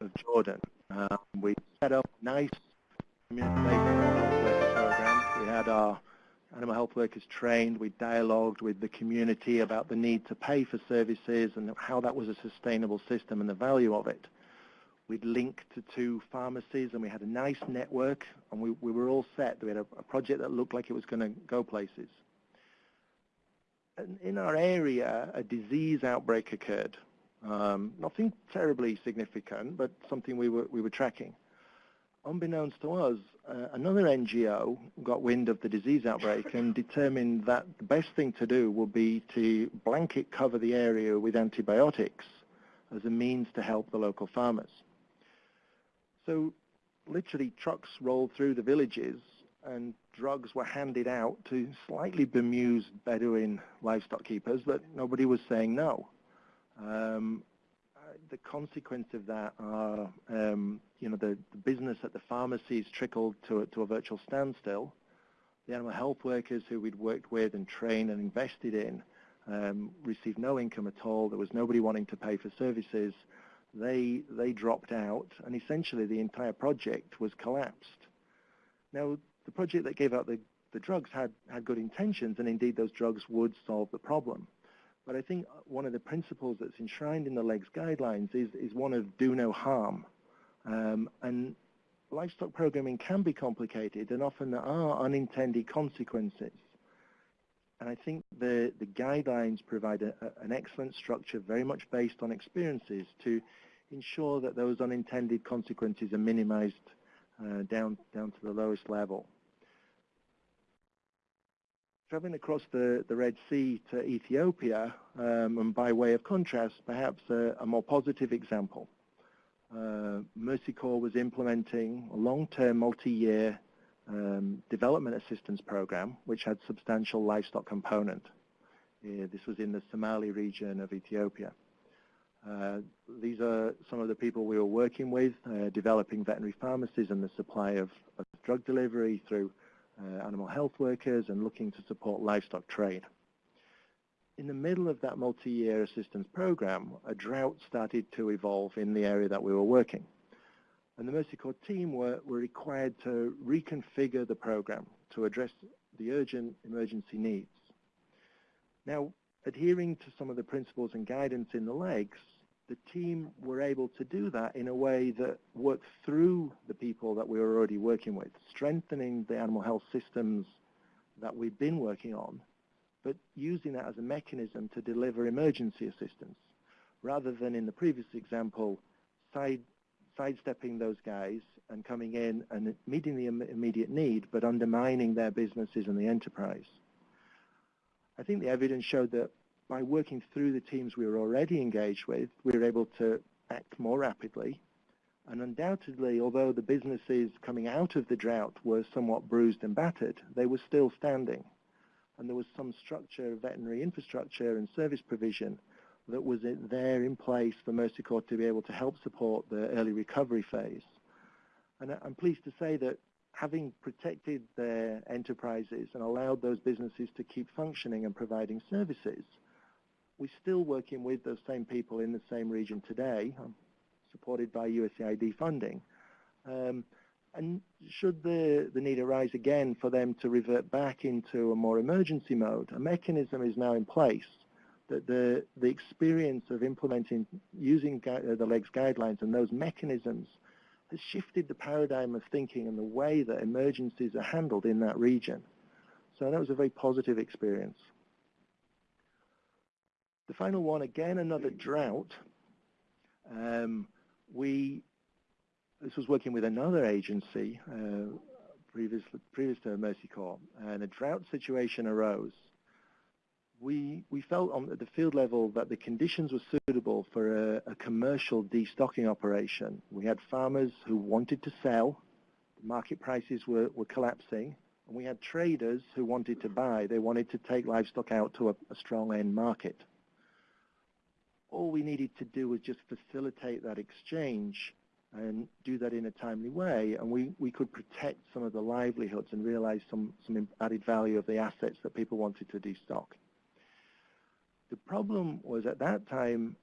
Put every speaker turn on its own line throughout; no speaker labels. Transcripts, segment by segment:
of Jordan. Um, we set up a nice community-based animal health worker program. We had our animal health workers trained. We dialogued with the community about the need to pay for services and how that was a sustainable system and the value of it. We'd linked to two pharmacies and we had a nice network and we, we were all set. We had a, a project that looked like it was going to go places. And in our area, a disease outbreak occurred. Um, nothing terribly significant, but something we were, we were tracking. Unbeknownst to us, uh, another NGO got wind of the disease outbreak and determined that the best thing to do would be to blanket cover the area with antibiotics as a means to help the local farmers. So literally trucks rolled through the villages and drugs were handed out to slightly bemused Bedouin livestock keepers, but nobody was saying no. Um, the consequence of that are, um, you know, the, the, business at the pharmacies trickled to a, to a virtual standstill. The animal health workers who we'd worked with and trained and invested in um, received no income at all. There was nobody wanting to pay for services they, they dropped out, and essentially the entire project was collapsed. Now, the project that gave out the, the drugs had, had good intentions, and indeed those drugs would solve the problem. But I think one of the principles that's enshrined in the LEGS guidelines is, is one of do no harm. Um, and livestock programming can be complicated, and often there are unintended consequences. And I think the, the guidelines provide a, a, an excellent structure, very much based on experiences, to ensure that those unintended consequences are minimized uh, down, down to the lowest level. Traveling across the, the Red Sea to Ethiopia, um, and by way of contrast, perhaps a, a more positive example. Uh, Mercy Corps was implementing a long-term, multi-year um, development assistance program, which had substantial livestock component. Uh, this was in the Somali region of Ethiopia. Uh, these are some of the people we were working with, uh, developing veterinary pharmacies and the supply of, of drug delivery through Uh, animal health workers and looking to support livestock trade. In the middle of that multi-year assistance program, a drought started to evolve in the area that we were working. And the Mercy Corps team were, were required to reconfigure the program to address the urgent emergency needs. Now, adhering to some of the principles and guidance in the legs, the team were able to do that in a way that worked through the people that we were already working with, strengthening the animal health systems that we've been working on, but using that as a mechanism to deliver emergency assistance, rather than in the previous example, side, sidestepping those guys and coming in and meeting the immediate need, but undermining their businesses and the enterprise. I think the evidence showed that by working through the teams we were already engaged with, we were able to act more rapidly. And undoubtedly, although the businesses coming out of the drought were somewhat bruised and battered, they were still standing. And there was some structure, of veterinary infrastructure and service provision that was there in place for Mercy Corps to be able to help support the early recovery phase. And I'm pleased to say that having protected their enterprises and allowed those businesses to keep functioning and providing services, we're still working with those same people in the same region today, um, supported by USAID funding. Um, and should the, the need arise again for them to revert back into a more emergency mode, a mechanism is now in place that the, the experience of implementing, using uh, the LEGS guidelines and those mechanisms has shifted the paradigm of thinking and the way that emergencies are handled in that region. So that was a very positive experience. The final one, again, another drought. Um, we, this was working with another agency, uh, previous, previous to Mercy Corps, and a drought situation arose. We, we felt on the field level that the conditions were suitable for a, a commercial destocking operation. We had farmers who wanted to sell, the market prices were, were collapsing, and we had traders who wanted to buy. They wanted to take livestock out to a, a strong end market all we needed to do was just facilitate that exchange and do that in a timely way, and we, we could protect some of the livelihoods and realize some, some added value of the assets that people wanted to destock. The problem was at that time,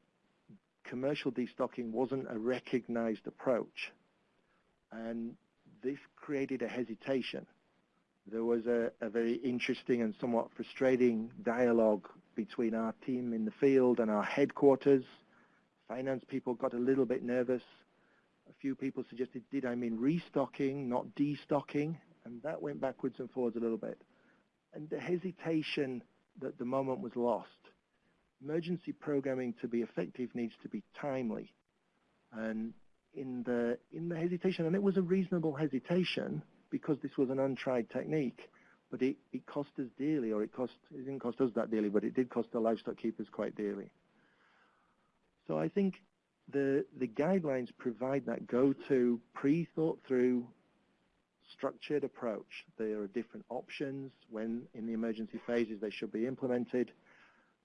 commercial destocking wasn't a recognized approach. And this created a hesitation. There was a, a very interesting and somewhat frustrating dialogue between our team in the field and our headquarters. Finance people got a little bit nervous. A few people suggested, did I mean restocking, not destocking? And that went backwards and forwards a little bit. And the hesitation that the moment was lost. Emergency programming to be effective needs to be timely. And in the, in the hesitation, and it was a reasonable hesitation because this was an untried technique, but it, it cost us dearly, or it cost it didn't cost us that dearly, but it did cost the livestock keepers quite dearly. So I think the the guidelines provide that go-to, pre-thought through, structured approach. There are different options when in the emergency phases they should be implemented.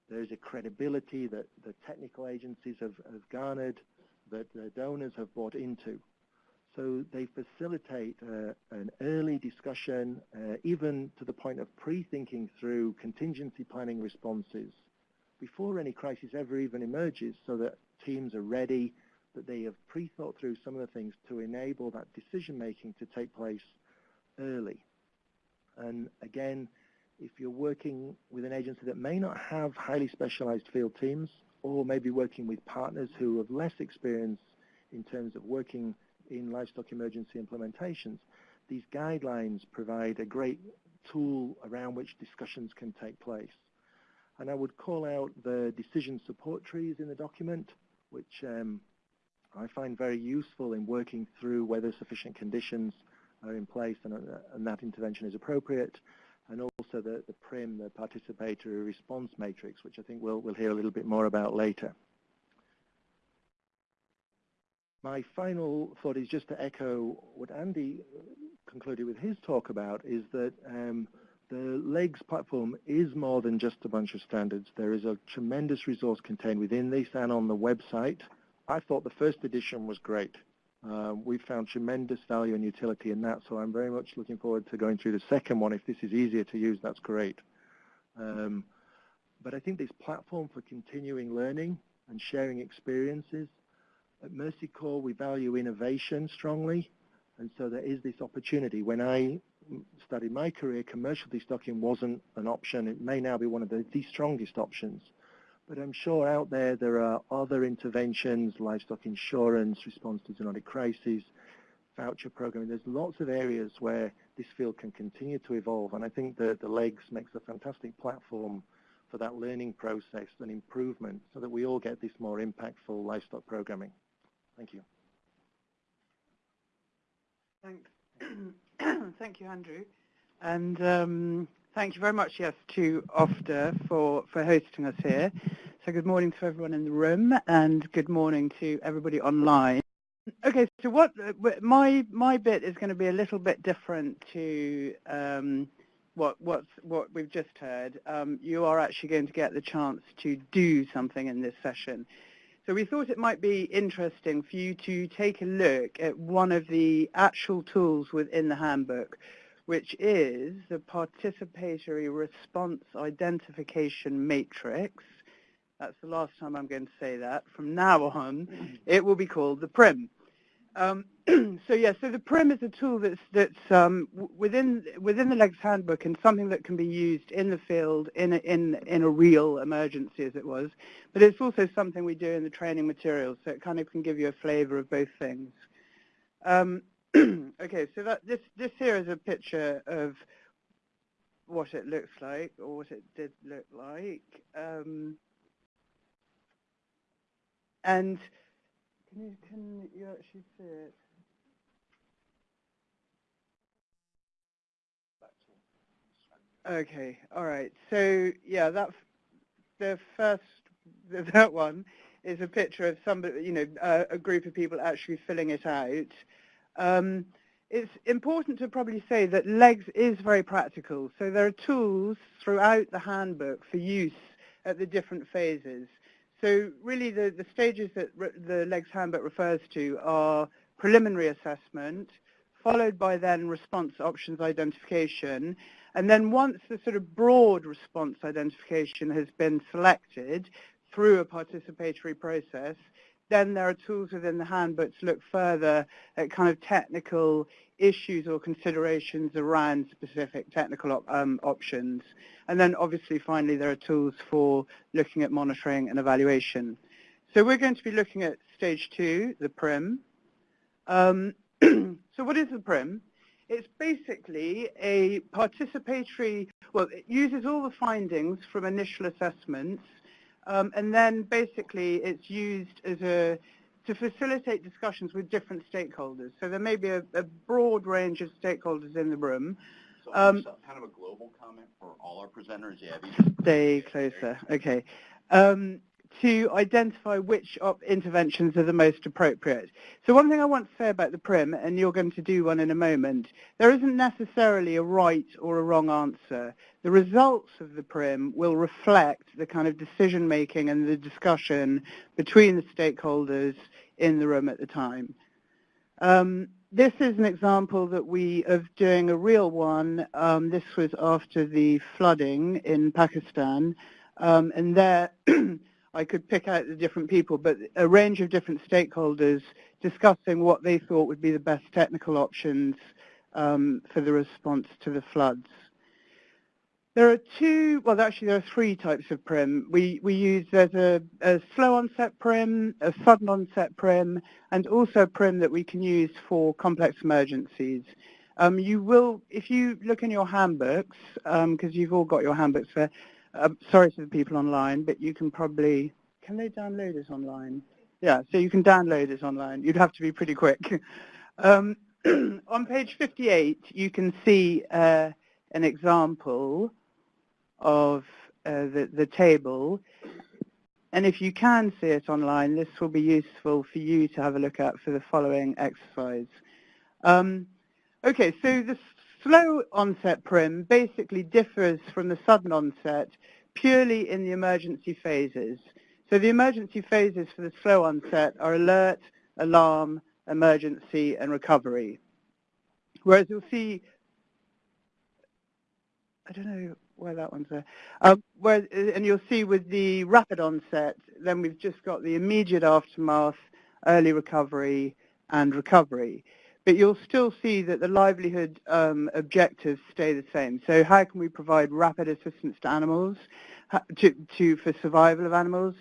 There is a credibility that the technical agencies have, have garnered, that the donors have bought into. So they facilitate uh, an early discussion, uh, even to the point of pre-thinking through contingency planning responses before any crisis ever even emerges so that teams are ready, that they have pre-thought through some of the things to enable that decision-making to take place early. And again, if you're working with an agency that may not have highly specialized field teams or maybe working with partners who have less experience in terms of working in livestock emergency implementations, these guidelines provide a great tool around which discussions can take place. And I would call out the decision support trees in the document, which um, I find very useful in working through whether sufficient conditions are in place and, uh, and that intervention is appropriate, and also the, the PRIM, the Participatory Response Matrix, which I think we'll, we'll hear a little bit more about later. My final thought is just to echo what Andy concluded with his talk about, is that um, the LEGS platform is more than just a bunch of standards. There is a tremendous resource contained within this and on the website. I thought the first edition was great. Uh, we found tremendous value and utility in that, so I'm very much looking forward to going through the second one. If this is easier to use, that's great. Um, but I think this platform for continuing learning and sharing experiences at Mercy Corps, we value innovation strongly, and so there is this opportunity. When I started my career, commercial destocking wasn't an option. It may now be one of the, the strongest options. But I'm sure out there there are other interventions, livestock insurance, response to zoonotic crises, voucher programming. There's lots of areas where this field can continue to evolve, and I think that the LEGS makes a fantastic platform for that learning process and improvement so that we all get this more impactful livestock programming. Thank you.
Thanks. thank you, Andrew. And um, thank you very much, yes, to OFDA for, for hosting us here. So good morning to everyone in the room and good morning to everybody online. Okay, so what my my bit is going to be a little bit different to um, what what's what we've just heard. Um, you are actually going to get the chance to do something in this session. So we thought it might be interesting for you to take a look at one of the actual tools within the handbook, which is the Participatory Response Identification Matrix. That's the last time I'm going to say that. From now on, mm. it will be called the PRIM. Um, so yeah, so the PRIM is a tool that's that's um, within within the LEGS handbook and something that can be used in the field in a, in in a real emergency, as it was. But it's also something we do in the training materials, so it kind of can give you a flavour of both things. Um, okay, so that this this here is a picture of what it looks like, or what it did look like, um, and can you, can you actually see it? Okay, all right. So yeah, that the first that one is a picture of somebody, you know, uh, a group of people actually filling it out. Um, it's important to probably say that LEGS is very practical. So there are tools throughout the handbook for use at the different phases. So really the, the stages that the LEGS handbook refers to are preliminary assessment, followed by then response options identification, and then once the sort of broad response identification has been selected through a participatory process, then there are tools within the handbook to look further at kind of technical issues or considerations around specific technical op um, options. And then obviously finally there are tools for looking at monitoring and evaluation. So we're going to be looking at stage two, the PRIM. Um, so what is the PRIM? It's basically a participatory, well, it uses all the findings from initial assessments, um, and then basically it's used as a to facilitate discussions with different stakeholders. So there may be a, a broad range of stakeholders in the room.
So um, kind of a global comment for all our presenters, yeah.
Stay closer. Okay. Um, to identify which interventions are the most appropriate. So one thing I want to say about the PRIM, and you're going to do one in a moment, there isn't necessarily a right or a wrong answer. The results of the PRIM will reflect the kind of decision-making and the discussion between the stakeholders in the room at the time. Um, this is an example that we of doing a real one. Um, this was after the flooding in Pakistan, um, and there I could pick out the different people, but a range of different stakeholders discussing what they thought would be the best technical options um, for the response to the floods. There are two, well actually there are three types of PRIM. We, we use, there's a, a slow onset PRIM, a sudden onset PRIM, and also PRIM that we can use for complex emergencies. Um, you will, if you look in your handbooks, because um, you've all got your handbooks there, uh, sorry to the people online, but you can probably, can they download this online? Yeah, so you can download this online. You'd have to be pretty quick. um, on page 58, you can see uh, an example of uh, the, the table. And if you can see it online, this will be useful for you to have a look at for the following exercise. Um, okay, so the slow onset PRIM basically differs from the sudden onset purely in the emergency phases. So the emergency phases for the slow onset are alert, alarm, emergency, and recovery. Whereas you'll see, I don't know where that one's there, um, where, and you'll see with the rapid onset, then we've just got the immediate aftermath, early recovery, and recovery but you'll still see that the livelihood um, objectives stay the same. So how can we provide rapid assistance to animals, to, to, for survival of animals?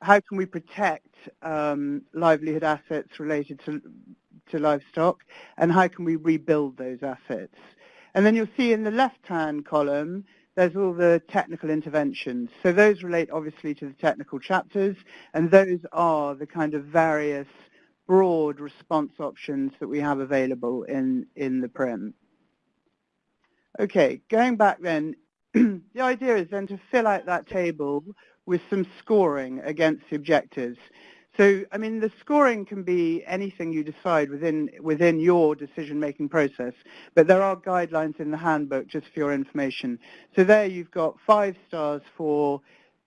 How can we protect um, livelihood assets related to, to livestock? And how can we rebuild those assets? And then you'll see in the left-hand column, there's all the technical interventions. So those relate obviously to the technical chapters, and those are the kind of various broad response options that we have available in, in the PRIM. Okay, going back then, the idea is then to fill out that table with some scoring against the objectives. So, I mean, the scoring can be anything you decide within, within your decision-making process, but there are guidelines in the handbook just for your information. So there you've got five stars for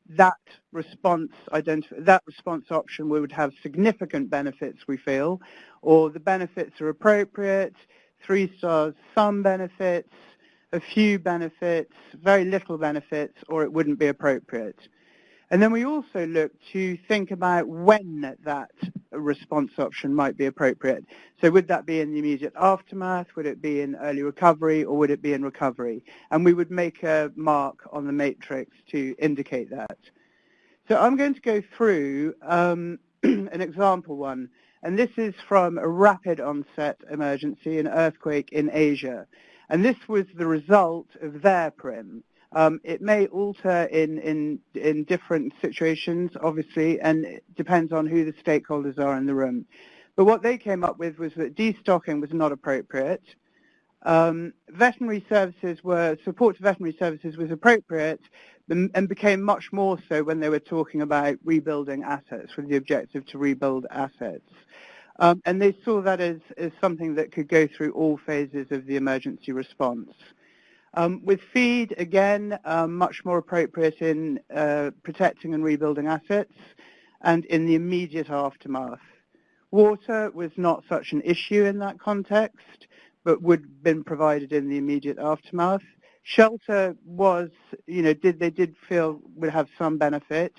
that response that response option would have significant benefits, we feel, or the benefits are appropriate, three stars, some benefits, a few benefits, very little benefits, or it wouldn't be appropriate. And then we also look to think about when that response option might be appropriate. So would that be in the immediate aftermath? Would it be in early recovery? Or would it be in recovery? And we would make a mark on the matrix to indicate that. So I'm going to go through um, an example one. And this is from a rapid onset emergency, an earthquake in Asia. And this was the result of their PRIM. Um, it may alter in, in, in different situations, obviously, and it depends on who the stakeholders are in the room. But what they came up with was that destocking was not appropriate. Um, veterinary services were, support to veterinary services was appropriate and became much more so when they were talking about rebuilding assets with the objective to rebuild assets. Um, and they saw that as, as something that could go through all phases of the emergency response. Um, with feed, again, um, much more appropriate in uh, protecting and rebuilding assets and in the immediate aftermath. Water was not such an issue in that context, but would have been provided in the immediate aftermath. Shelter was, you know, did they did feel would have some benefit,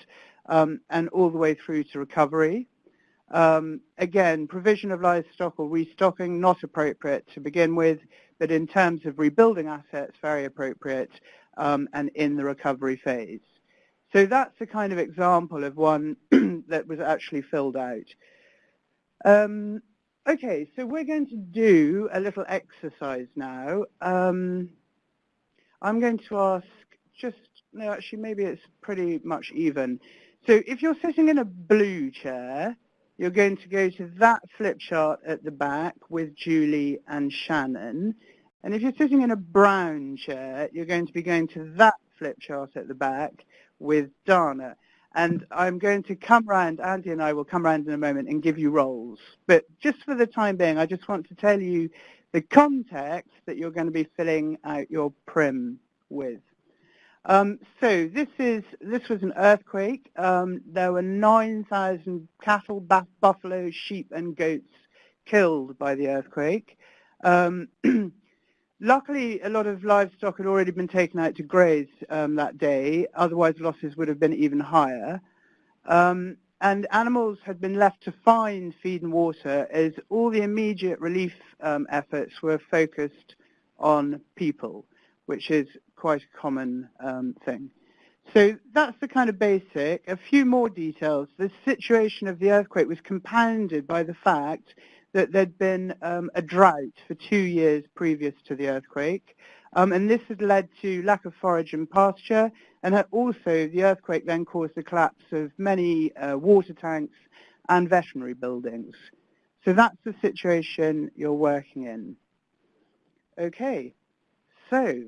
um, and all the way through to recovery. Um, again, provision of livestock or restocking, not appropriate to begin with, but in terms of rebuilding assets, very appropriate um, and in the recovery phase. So that's a kind of example of one that was actually filled out. Um, okay, so we're going to do a little exercise now. Um, I'm going to ask just, no, actually maybe it's pretty much even. So if you're sitting in a blue chair, you're going to go to that flip chart at the back with Julie and Shannon. And if you're sitting in a brown chair, you're going to be going to that flip chart at the back with Dana. And I'm going to come round, Andy and I will come round in a moment and give you roles. But just for the time being, I just want to tell you the context that you're going to be filling out your prim with. Um, so this is this was an earthquake. Um, there were 9,000 cattle, buffalo, sheep, and goats killed by the earthquake. Um, luckily, a lot of livestock had already been taken out to graze um, that day. Otherwise, losses would have been even higher. Um, and animals had been left to find feed and water as all the immediate relief um, efforts were focused on people, which is quite a common um, thing. So that's the kind of basic. A few more details. The situation of the earthquake was compounded by the fact that there'd been um, a drought for two years previous to the earthquake. Um, and this had led to lack of forage and pasture. And also the earthquake then caused the collapse of many uh, water tanks and veterinary buildings. So that's the situation you're working in. Okay, so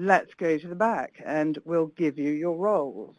let's go to the back and we'll give you your roles.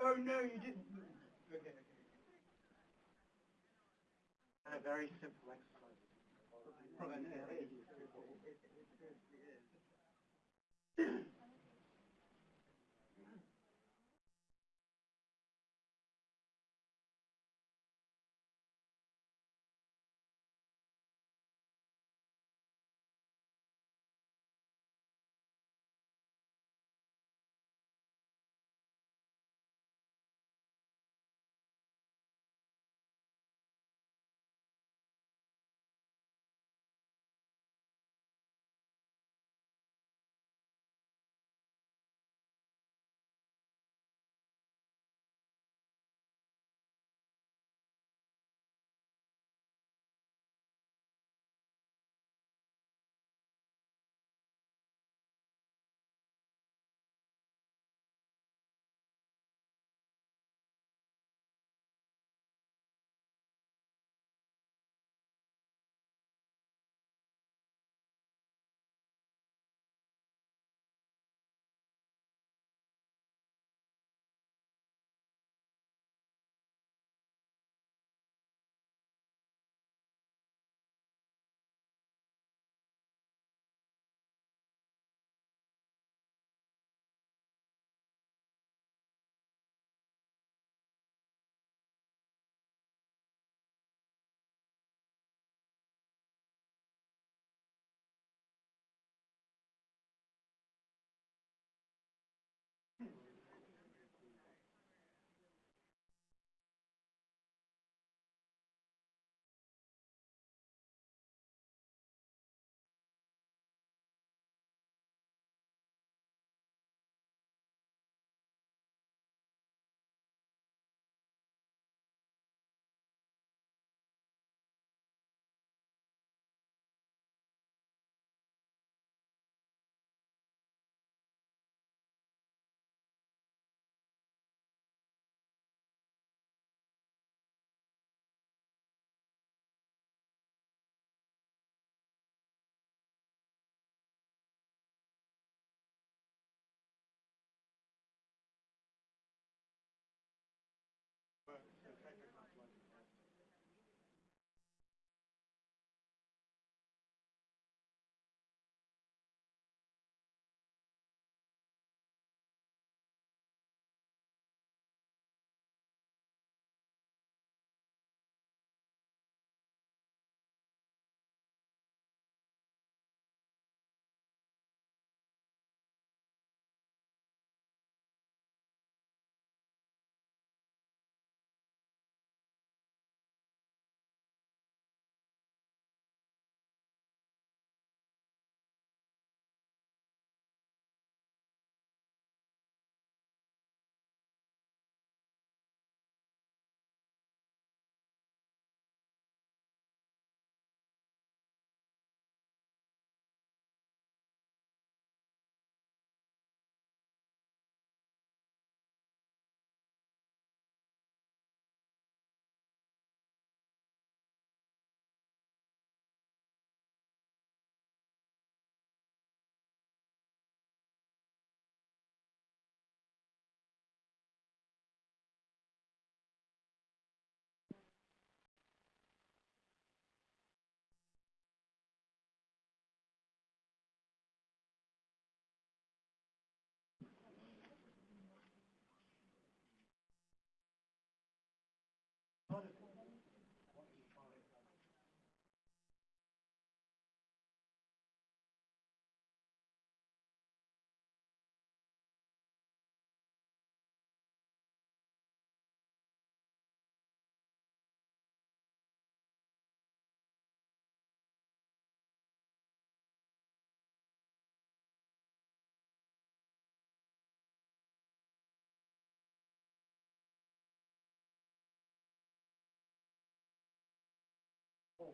Oh no, you didn't. Okay, okay. A very simple exercise. Probably,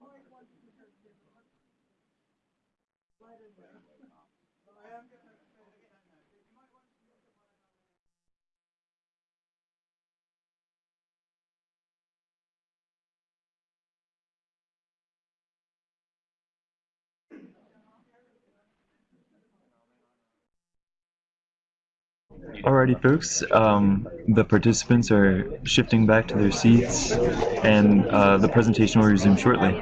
I am going to
Alrighty, folks. Um, the participants are shifting back to their seats, and uh, the presentation will resume shortly.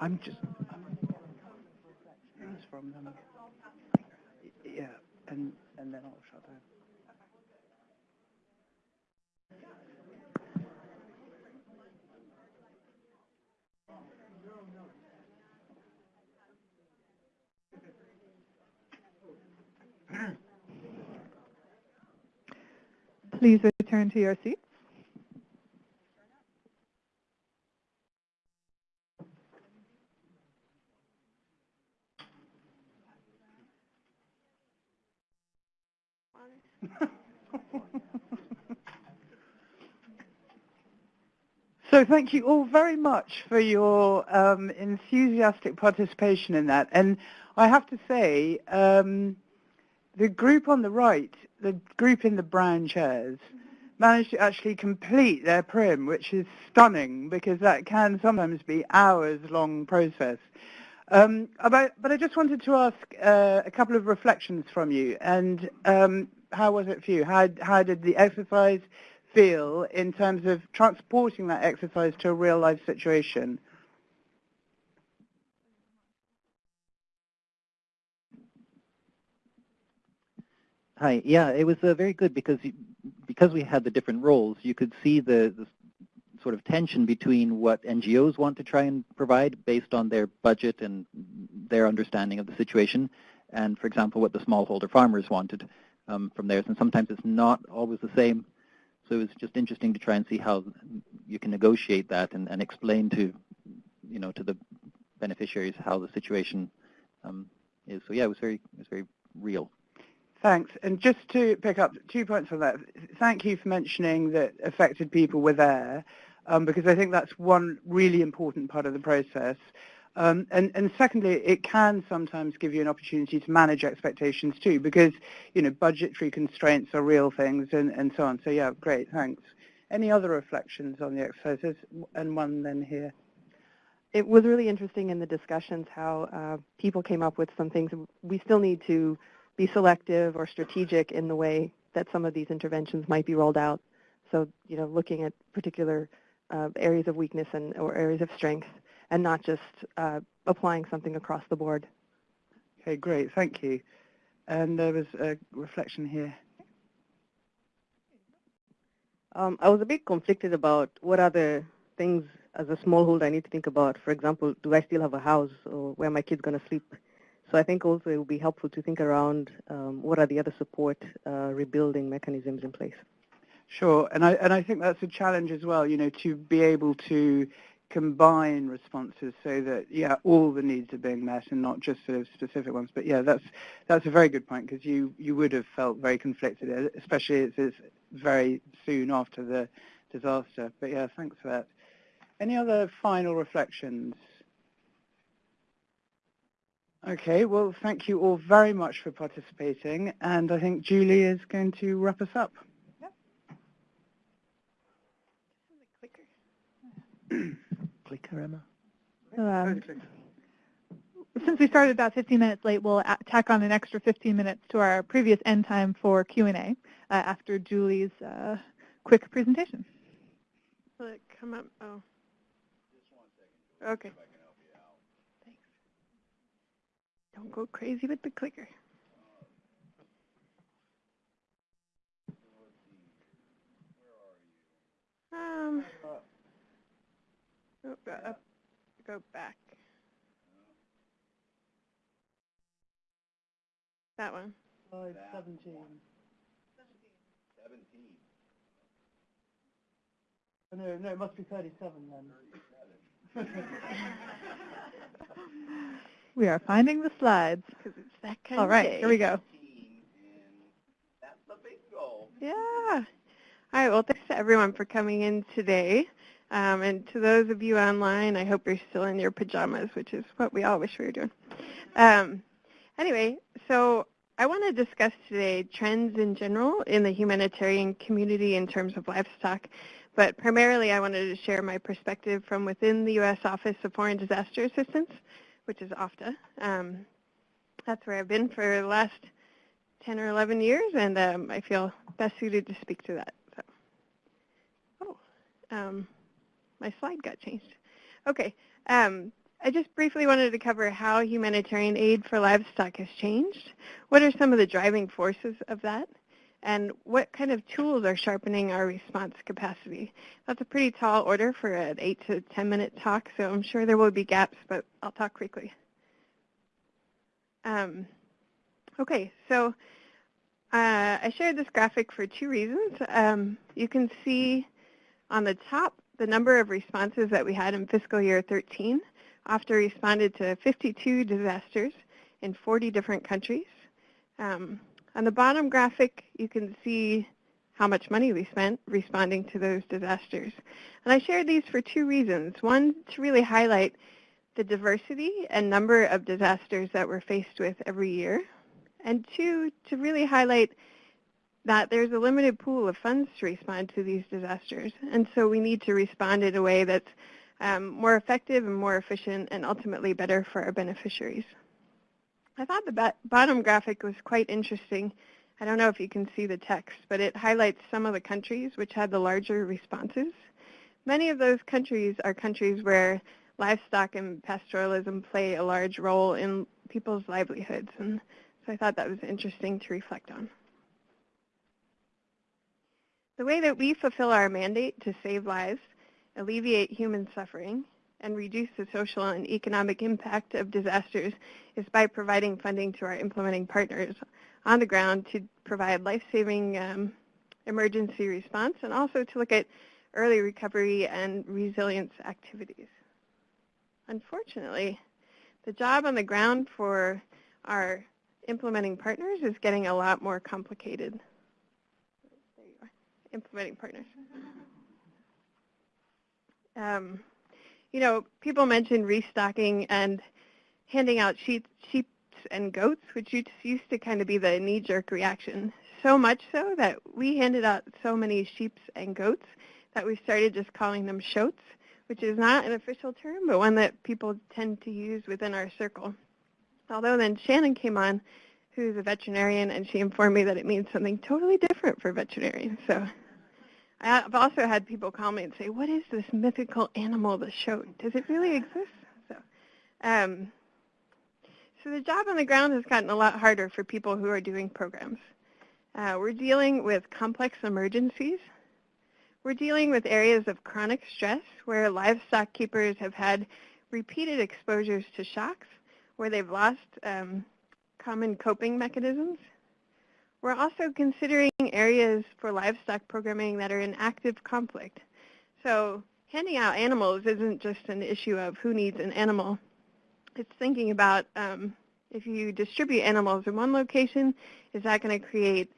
I'm just. Yeah, and and then I'll shut down.
Please return to your seats.
So thank you all very much for your um, enthusiastic participation in that. And I have to say, um, the group on the right, the group in the brown chairs, managed to actually complete their prim, which is stunning because that can sometimes be hours-long process. Um, about, but I just wanted to ask uh, a couple of reflections from you. And um, how was it for you? How, how did the exercise feel in terms of transporting that exercise to a real-life situation?
Hi. Yeah, it was uh, very good because you, because we had the different roles, you could see the, the sort of tension between what NGOs want to try and provide based on their budget and their understanding of the situation, and for example, what the smallholder farmers wanted um, from theirs. And sometimes it's not always the same. So it was just interesting to try and see how you can negotiate that and, and explain to, you know, to the beneficiaries how the situation um, is. So yeah, it was very, it was very real.
Thanks. And just to pick up two points on that, thank you for mentioning that affected people were there, um, because I think that's one really important part of the process. Um, and, and, secondly, it can sometimes give you an opportunity to manage expectations too, because you know budgetary constraints are real things, and, and so on. So yeah, great, thanks. Any other reflections on the exercises? And one then here.
It was really interesting in the discussions how uh, people came up with some things. We still need to be selective or strategic in the way that some of these interventions might be rolled out. So, you know, looking at particular uh, areas of weakness and or areas of strength, and not just uh, applying something across the board.
Okay, great, thank you. And there was a reflection here.
Um, I was a bit conflicted about what are the things as a smallholder I need to think about. For example, do I still have a house or where my kid's going to sleep? So I think also it would be helpful to think around um, what are the other support uh, rebuilding mechanisms in place.
Sure, and I and I think that's a challenge as well. You know, to be able to combine responses so that yeah, all the needs are being met and not just sort of specific ones. But yeah, that's that's a very good point because you you would have felt very conflicted, especially as it's very soon after the disaster. But yeah, thanks for that. Any other final reflections? Okay, well, thank you all very much for participating, and I think Julie is going to wrap us up.
Yep.
Clicker, Emma.
Um, since we started about 15 minutes late, we'll tack on an extra 15 minutes to our previous end time for Q&A uh, after Julie's uh, quick presentation.
Will it come up? Oh. Okay. Don't go crazy with the clicker. Um, oh, go, up, go back. That one.
Slide 17.
17.
Oh, no, no, it must be 37 then.
We are finding the slides.
Because it's that kind
All right, here we go.
Yeah. All right. Well, thanks to everyone for coming in today. Um, and to those of you online, I hope you're still in your pajamas, which is what we all wish we were doing. Um, anyway, so I want to discuss today trends in general in the humanitarian community in terms of livestock. But primarily, I wanted to share my perspective from within the U.S. Office of Foreign Disaster Assistance, which is OFDA. Um, that's where I've been for the last 10 or 11 years, and um, I feel best suited to speak to that. So. Oh, um, my slide got changed. Okay, um, I just briefly wanted to cover how humanitarian aid for livestock has changed. What are some of the driving forces of that? And what kind of tools are sharpening our response capacity? That's a pretty tall order for an 8 to 10 minute talk, so I'm sure there will be gaps, but I'll talk quickly. Um, okay, so uh, I shared this graphic for two reasons. Um, you can see on the top the number of responses that we had in fiscal year 13 OFDA responded to 52 disasters in 40 different countries. Um, on the bottom graphic, you can see how much money we spent responding to those disasters. And I shared these for two reasons. One, to really highlight the diversity and number of disasters that we're faced with every year. And two, to really highlight that there's a limited pool of funds to respond to these disasters. And so we need to respond in a way that's um, more effective and more efficient and ultimately better for our beneficiaries. I thought the bottom graphic was quite interesting. I don't know if you can see the text, but it highlights some of the countries which had the larger responses. Many of those countries are countries where livestock and pastoralism play a large role in people's livelihoods. And so I thought that was interesting to reflect on. The way that we fulfill our mandate to save lives, alleviate human suffering, and reduce the social and economic impact of disasters is by providing funding to our implementing partners on the ground to provide life-saving um, emergency response and also to look at early recovery and resilience activities. Unfortunately, the job on the ground for our implementing partners is getting a lot more complicated. There you are, implementing partners. Um, you know, people mentioned restocking and handing out sheep, sheep and goats, which used to kind of be the knee-jerk reaction. So much so that we handed out so many sheep and goats that we started just calling them shoats which is not an official term, but one that people tend to use within our circle. Although then Shannon came on, who's a veterinarian, and she informed me that it means something totally different for veterinarians. So I've also had people call me and say, what is this mythical animal, the shoat? Does it really exist? So, um, so the job on the ground has gotten a lot harder for people who are doing programs. Uh, we're dealing with complex emergencies we're dealing with areas of chronic stress where livestock keepers have had repeated exposures to shocks, where they've lost um, common coping mechanisms. We're also considering areas for livestock programming that are in active conflict. So handing out animals isn't just an issue of who needs an animal. It's thinking about um, if you distribute animals in one location, is that going to create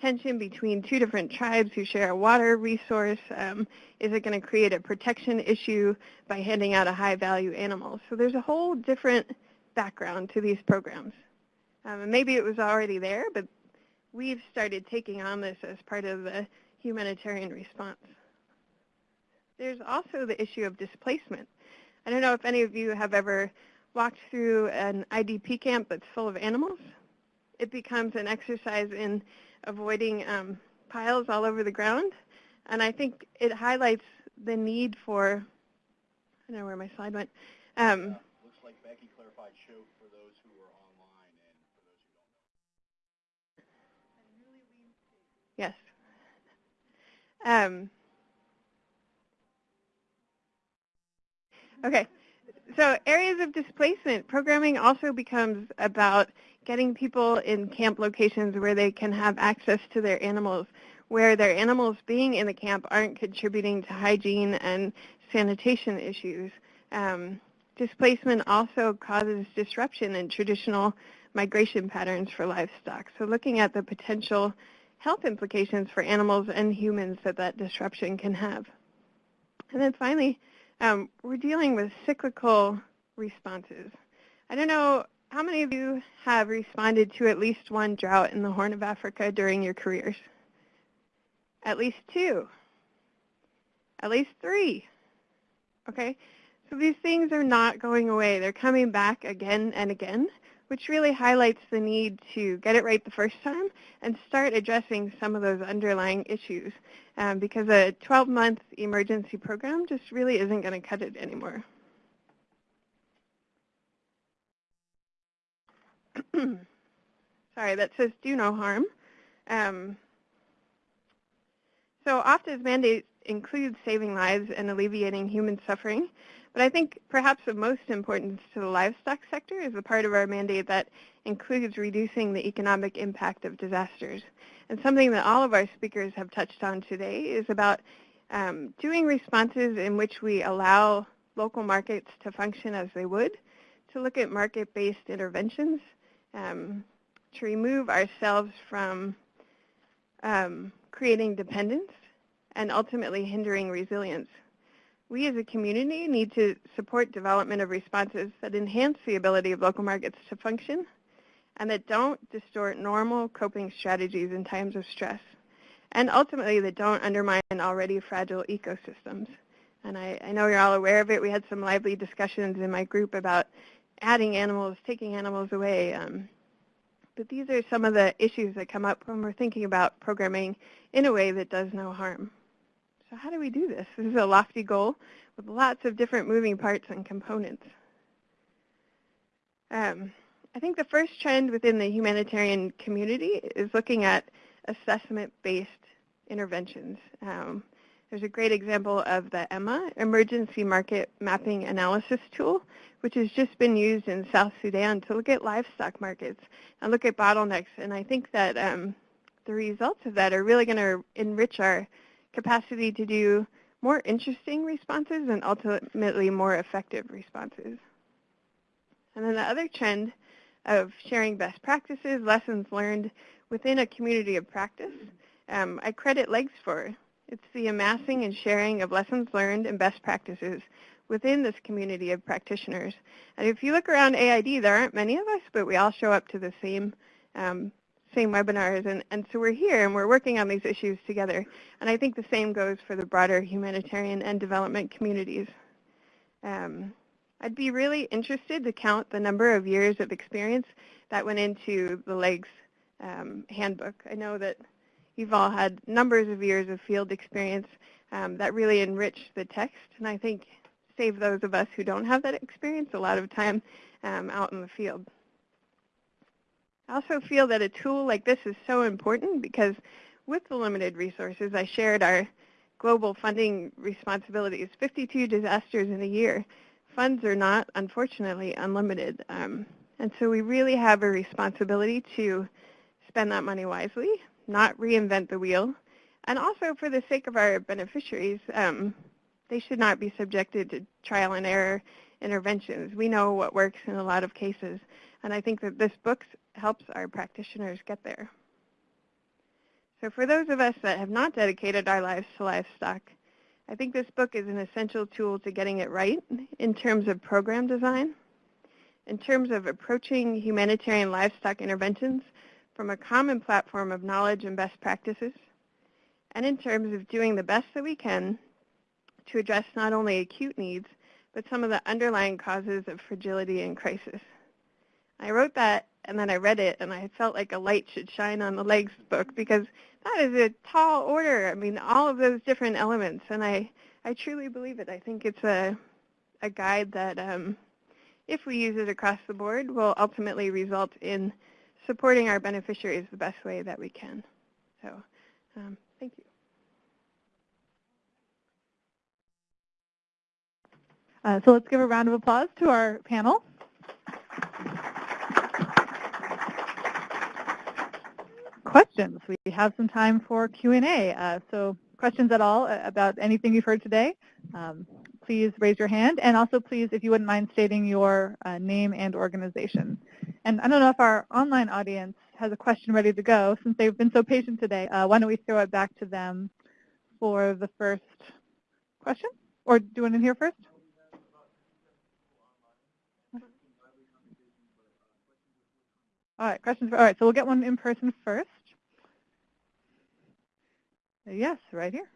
tension between two different tribes who share a water resource? Um, is it going to create a protection issue by handing out a high-value animal? So there's a whole different background to these programs. Um, maybe it was already there, but we've started taking on this as part of the humanitarian response. There's also the issue of displacement. I don't know if any of you have ever walked through an IDP camp that's full of animals. It becomes an exercise in avoiding um, piles all over the ground. And I think it highlights the need for, I don't know where my slide went. Um,
looks like Becky clarified show
Yes. Um, okay. So areas of displacement, programming also becomes about getting people in camp locations where they can have access to their animals, where their animals being in the camp aren't contributing to hygiene and sanitation issues. Um, displacement also causes disruption in traditional migration patterns for livestock. So looking at the potential health implications for animals and humans that that disruption can have. And then finally, um, we're dealing with cyclical responses. I don't know how many of you have responded to at least one drought in the Horn of Africa during your careers? At least two. At least three. Okay? So these things are not going away. They're coming back again and again, which really highlights the need to get it right the first time and start addressing some of those underlying issues um, because a 12-month emergency program just really isn't going to cut it anymore. Sorry, that says do no harm. Um, so OFDA's mandate includes saving lives and alleviating human suffering, but I think perhaps of most importance to the livestock sector is the part of our mandate that includes reducing the economic impact of disasters. And something that all of our speakers have touched on today is about um, doing responses in which we allow local markets to function as they would, to look at market-based interventions, um, to remove ourselves from um, creating dependence and ultimately hindering resilience. We as a community need to support development of responses that enhance the ability of local markets to function and that don't distort normal coping strategies in times of stress, and ultimately that don't undermine already fragile ecosystems. And I, I know you're all aware of it. We had some lively discussions in my group about adding animals, taking animals away. Um, but these are some of the issues that come up when we're thinking about programming in a way that does no harm. So how do we do this? This is a lofty goal with lots of different moving parts and components. Um, I think the first trend within the humanitarian community is looking at assessment-based interventions. Um, there's a great example of the EMMA, Emergency Market Mapping Analysis Tool, which has just been used in South Sudan to look at livestock markets and look at bottlenecks. And I think that um, the results of that are really going to enrich our capacity to do more interesting responses and ultimately more effective responses. And then the other trend of sharing best practices, lessons learned within a community of practice, um, I credit LEGS for. It's the amassing and sharing of lessons learned and best practices within this community of practitioners. And if you look around AID, there aren't many of us, but we all show up to the same um, same webinars. And, and so we're here and we're working on these issues together. And I think the same goes for the broader humanitarian and development communities. Um, I'd be really interested to count the number of years of experience that went into the LEGS um, handbook. I know that you've all had numbers of years of field experience um, that really enrich the text, and I think save those of us who don't have that experience a lot of time um, out in the field. I also feel that a tool like this is so important because with the limited resources, I shared our global funding responsibilities, 52 disasters in a year. Funds are not, unfortunately, unlimited. Um, and so we really have a responsibility to spend that money wisely, not reinvent the wheel. And also for the sake of our beneficiaries, um, they should not be subjected to trial and error interventions. We know what works in a lot of cases. And I think that this book helps our practitioners get there. So for those of us that have not dedicated our lives to livestock, I think this book is an essential tool to getting it right in terms of program design, in terms of approaching humanitarian livestock interventions from a common platform of knowledge and best practices, and in terms of doing the best that we can to address not only acute needs, but some of the underlying causes of fragility and crisis. I wrote that and then I read it and I felt like a light should shine on the legs book because that is a tall order. I mean, all of those different elements and I, I truly believe it. I think it's a, a guide that um, if we use it across the board will ultimately result in supporting our beneficiaries the best way that we can. So um, thank you.
Uh, so let's give a round of applause to our panel. Questions. We have some time for Q&A. Uh, so questions at all uh, about anything you've heard today, um, please raise your hand. And also please, if you wouldn't mind stating your uh, name and organization. And I don't know if our online audience has a question ready to go. Since they've been so patient today, uh, why don't we throw it back to them for the first question? Or do you want to hear first? All right, questions. For, all right, so we'll get one in person first. Yes, right here.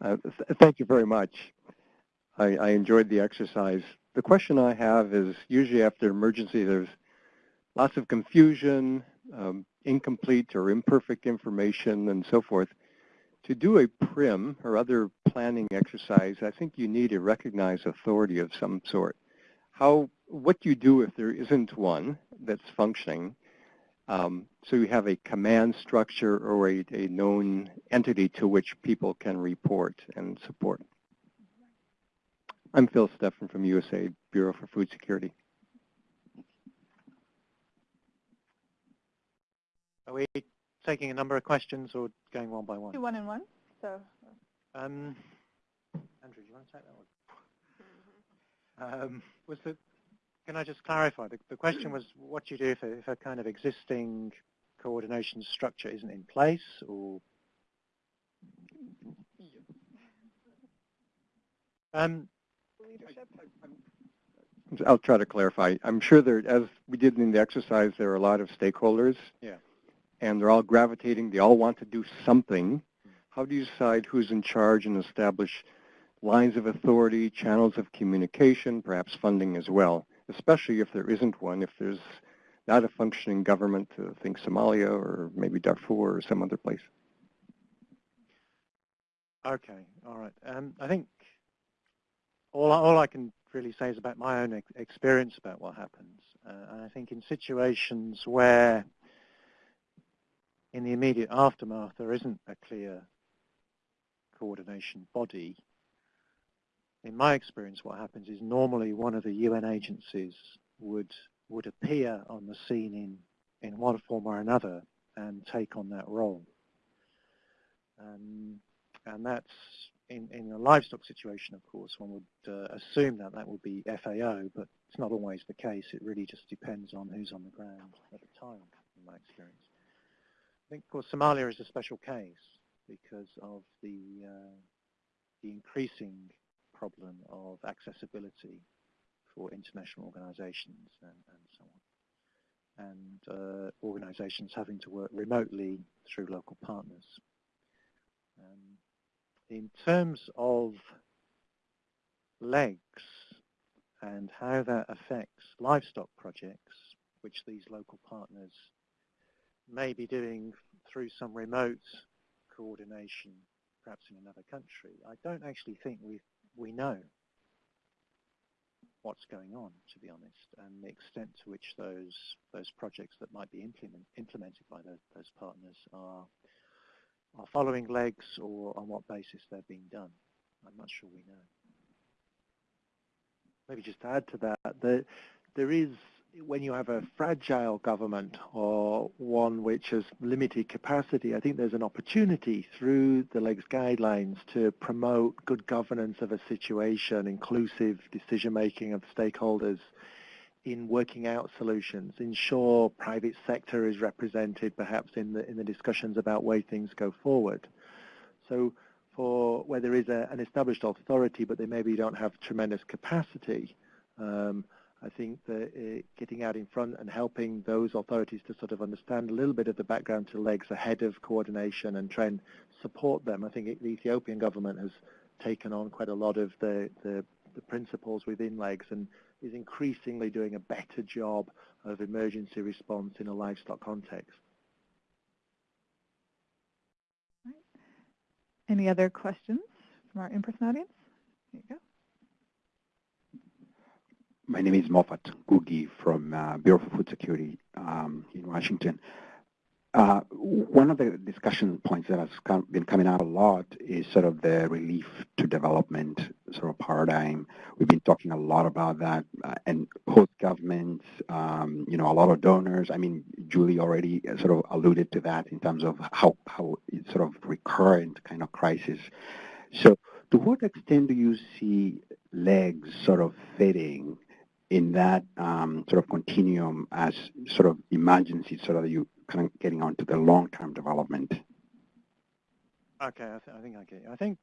Uh, th thank you very much. I, I, enjoyed the exercise. The question I have is usually after emergency there's lots of confusion, um, incomplete or imperfect information and so forth. To do a PRIM or other planning exercise, I think you need a recognized authority of some sort. How, what do you do if there isn't one that's functioning? Um, so you have a command structure or a, a known entity to which people can report and support. I'm Phil Steffen from USAID Bureau for Food Security.
Are we taking a number of questions or going one by one?
Do one and one. So.
Um, Andrew, do you want to take that one? Um, was the can I just clarify? The, the question was what do you do if a, if a kind of existing coordination structure isn't in place or um,
I'll try to clarify. I'm sure there, as we did in the exercise, there are a lot of stakeholders.
Yeah.
And they're all gravitating. They all want to do something. How do you decide who's in charge and establish lines of authority, channels of communication, perhaps funding as well? Especially if there isn't one, if there's not a functioning government, to think Somalia or maybe Darfur or some other place.
Okay, all right. Um, I think all, all I can really say is about my own ex experience about what happens. Uh, and I think in situations where in the immediate aftermath there isn't a clear coordination body, in my experience, what happens is normally one of the UN agencies would would appear on the scene in, in one form or another and take on that role. Um, and that's in, in a livestock situation, of course, one would uh, assume that that would be FAO, but it's not always the case. It really just depends on who's on the ground at the time, in my experience. I think, of course, Somalia is a special case because of the, uh, the increasing problem of accessibility for international organizations and, and so on. And uh, organizations having to work remotely through local partners. Um, in terms of legs and how that affects livestock projects, which these local partners may be doing through some remote coordination, perhaps in another country, I don't actually think we've we know what's going on, to be honest, and the extent to which those those projects that might be implement, implemented by those, those partners are are following legs or on what basis they're being done. I'm not sure we know.
Maybe just to add to that, the, there is when you have a fragile government or one which has limited capacity, I think there's an opportunity through the LEGS guidelines to promote good governance of a situation, inclusive decision-making of stakeholders in working out solutions, ensure private sector is represented perhaps in the, in the discussions about way things go forward. So for where there is a, an established authority but they maybe don't have tremendous capacity, um, I think that uh, getting out in front and helping those authorities to sort of understand a little bit of the background to legs ahead of coordination and try and support them. I think the Ethiopian government has taken on quite a lot of the, the, the principles within legs and is increasingly doing a better job of emergency response in a livestock context.
Any other questions from our in-person audience? There you go.
My name is Moffat Ngugi from uh, Bureau for Food Security um, in Washington. Uh, one of the discussion points that has been coming out a lot is sort of the relief to development sort of paradigm. We've been talking a lot about that uh, and host governments, um, you know, a lot of donors. I mean, Julie already sort of alluded to that in terms of how, how it's sort of recurrent kind of crisis. So to what extent do you see legs sort of fitting in that um, sort of continuum as sort of emergency so that you kind of getting onto the long-term development?
Okay, I, th I think I get you. I think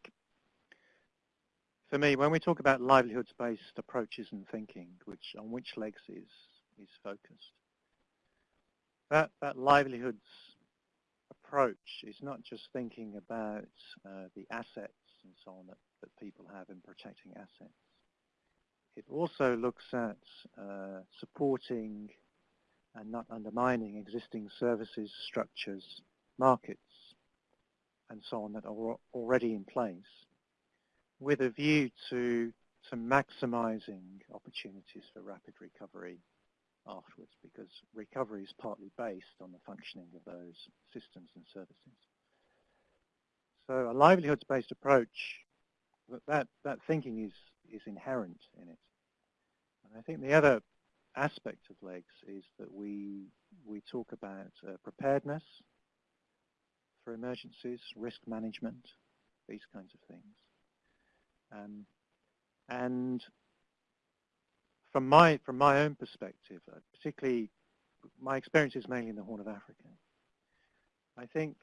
for me, when we talk about livelihoods-based approaches and thinking, which on which legs is is focused, that that livelihoods approach is not just thinking about uh, the assets and so on that, that people have in protecting assets. It also looks at uh, supporting and not undermining existing services, structures, markets, and so on that are already in place with a view to, to maximizing opportunities for rapid recovery afterwards because recovery is partly based on the functioning of those systems and services. So a livelihoods-based approach, that, that thinking is, is inherent in it. And I think the other aspect of LEGS is that we, we talk about uh, preparedness for emergencies, risk management, these kinds of things. Um, and from my from my own perspective, uh, particularly my experience is mainly in the Horn of Africa. I think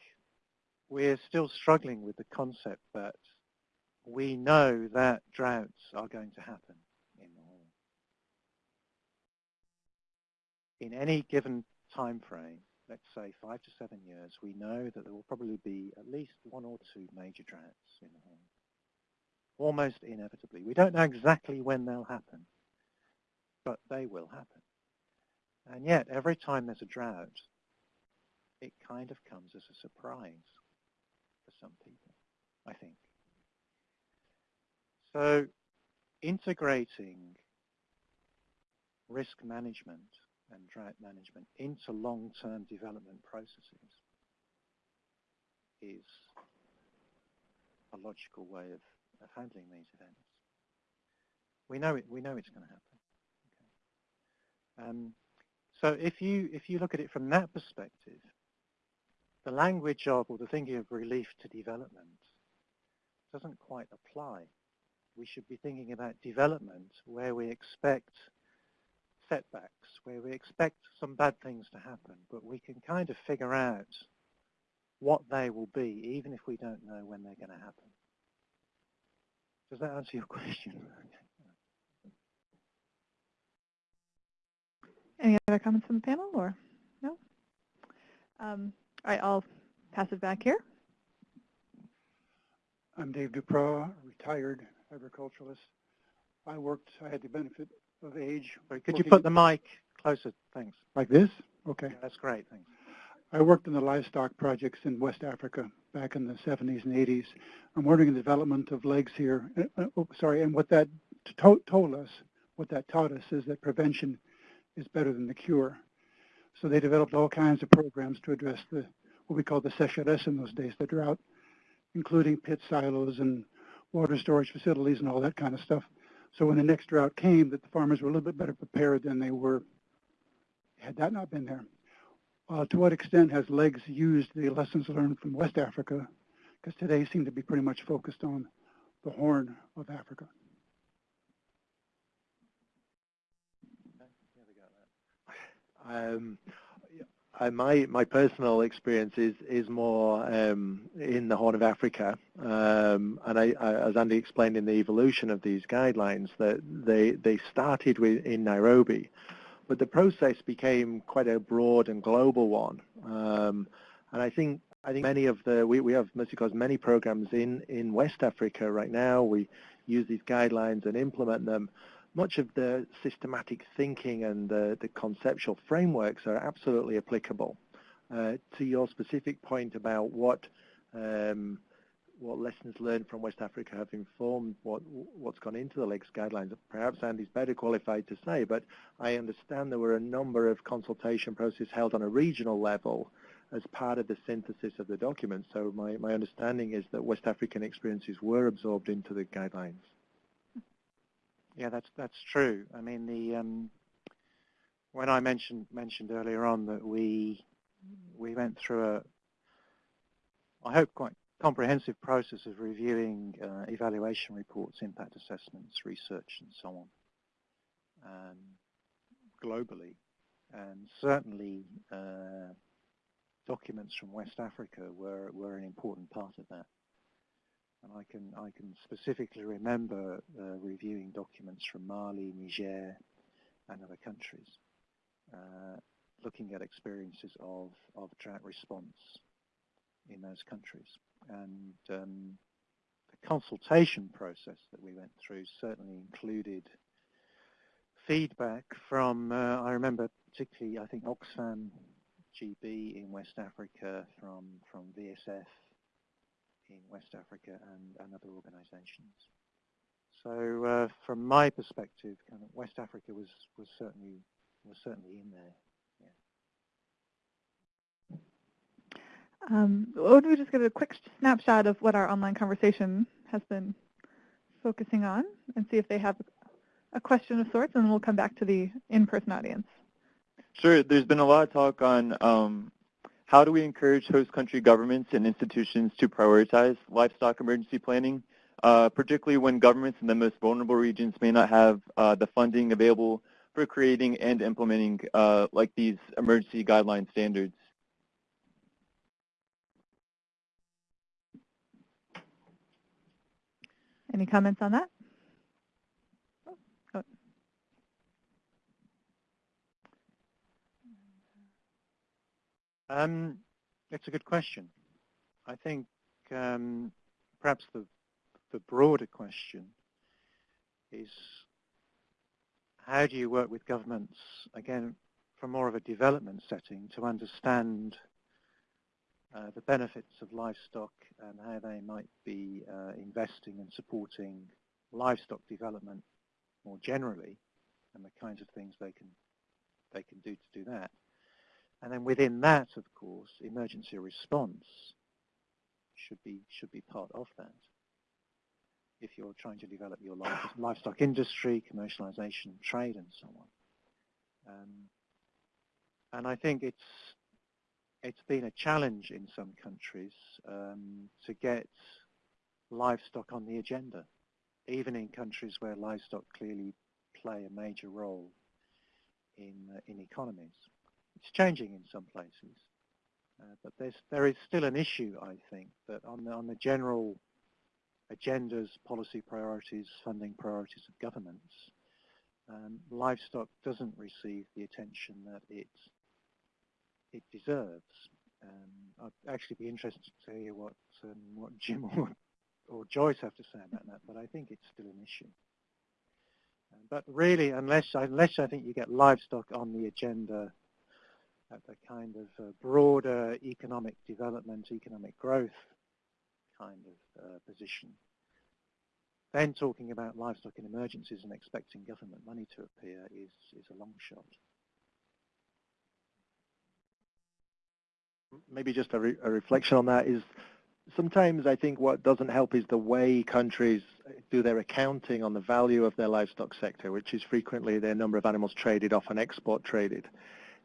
we're still struggling with the concept that we know that droughts are going to happen in the. In any given time frame, let's say five to seven years, we know that there will probably be at least one or two major droughts in the. Almost inevitably. We don't know exactly when they'll happen, but they will happen. And yet, every time there's a drought, it kind of comes as a surprise for some people, I think. So integrating risk management and drought management into long-term development processes is a logical way of, of handling these events. We know it. We know it's going to happen. Um, so if you if you look at it from that perspective, the language of or the thinking of relief to development doesn't quite apply. We should be thinking about development where we expect setbacks, where we expect some bad things to happen, but we can kind of figure out what they will be, even if we don't know when they're going to happen. Does that answer your question?
Any other comments from the panel or no? Um, all right, I'll pass it back here.
I'm Dave Duprow, retired agriculturalist. I worked, I had the benefit of age.
could you put the mic closer? Thanks.
Like this? Okay.
Yeah, that's great, thanks.
I worked in the livestock projects in West Africa back in the 70s and 80s. I'm in the development of legs here. Uh, uh, oh, sorry, and what that to told us, what that taught us is that prevention is better than the cure. So they developed all kinds of programs to address the what we call the sécheresse in those days, the drought, including pit silos and water storage facilities and all that kind of stuff. So when the next drought came, that the farmers were a little bit better prepared than they were had that not been there. Uh, to what extent has LEGS used the lessons learned from West Africa? Because today seem to be pretty much focused on the Horn of Africa.
Um, uh, my my personal experience is is more um, in the Horn of Africa, um, and I, I, as Andy explained in the evolution of these guidelines, that they they started with in Nairobi, but the process became quite a broad and global one, um, and I think I think many of the we we have Mercy Corps many programs in in West Africa right now. We use these guidelines and implement them much of the systematic thinking and the, the conceptual frameworks are absolutely applicable. Uh, to your specific point about what um, what lessons learned from West Africa have informed what what's gone into the LEGS guidelines. Perhaps Andy's better qualified to say, but I understand there were a number of consultation processes held on a regional level as part of the synthesis of the document. So my, my understanding is that West African experiences were absorbed into the guidelines.
Yeah, that's that's true. I mean, the um, when I mentioned mentioned earlier on that we we went through a, I hope quite comprehensive process of reviewing uh, evaluation reports, impact assessments, research, and so on. Um, globally, and certainly uh, documents from West Africa were, were an important part of that. And I can, I can specifically remember uh, reviewing documents from Mali, Niger, and other countries, uh, looking at experiences of, of drought response in those countries. And um, the consultation process that we went through certainly included feedback from, uh, I remember particularly, I think Oxfam GB in West Africa, from, from VSF in West Africa and, and other organizations. So uh, from my perspective, kind of West Africa was, was certainly was certainly in there.
Um, why don't we just give a quick snapshot of what our online conversation has been focusing on and see if they have a question of sorts, and then we'll come back to the in-person audience.
Sure. There's been a lot of talk on um, how do we encourage host country governments and institutions to prioritize livestock emergency planning, uh, particularly when governments in the most vulnerable regions may not have uh, the funding available for creating and implementing uh, like these emergency guideline standards.
Any comments on that?
Um, it's a good question. I think um, perhaps the, the broader question is how do you work with governments, again, from more of a development setting to understand uh, the benefits of livestock and how they might be uh, investing and supporting livestock development more generally and the kinds of things they can they can do to do that. And then within that, of course, emergency response should be should be part of that. If you're trying to develop your livestock industry, commercialization, trade, and so on. Um, and I think it's it's been a challenge in some countries um, to get livestock on the agenda, even in countries where livestock clearly play a major role in uh, in economies. It's changing in some places, uh, but there's, there is still an issue, I think, that on the, on the general agendas, policy priorities, funding priorities of governments, um, livestock doesn't receive the attention that it it deserves. Um, I'd actually be interested to hear what um, what Jim or, or Joyce have to say about that, but I think it's still an issue. Uh, but really, unless unless I think you get livestock on the agenda at the kind of uh, broader economic development, economic growth kind of uh, position. Then talking about livestock in emergencies and expecting government money to appear is, is a long shot.
Maybe just a, re a reflection on that is sometimes I think what doesn't help is the way countries do their accounting on the value of their livestock sector, which is frequently their number of animals traded off and export traded.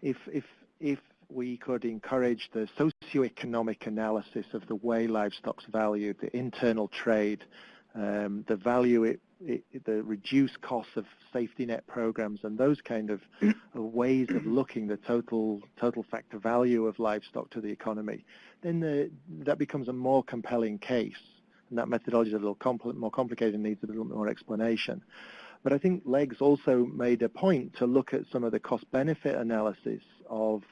If, if if we could encourage the socioeconomic analysis of the way livestock's valued, the internal trade, um, the value it, it, the reduced costs of safety net programs and those kind of, of ways of looking the total total factor value of livestock to the economy, then the, that becomes a more compelling case. And that methodology is a little compl more complicated and needs a little more explanation. But I think Legs also made a point to look at some of the cost-benefit analysis of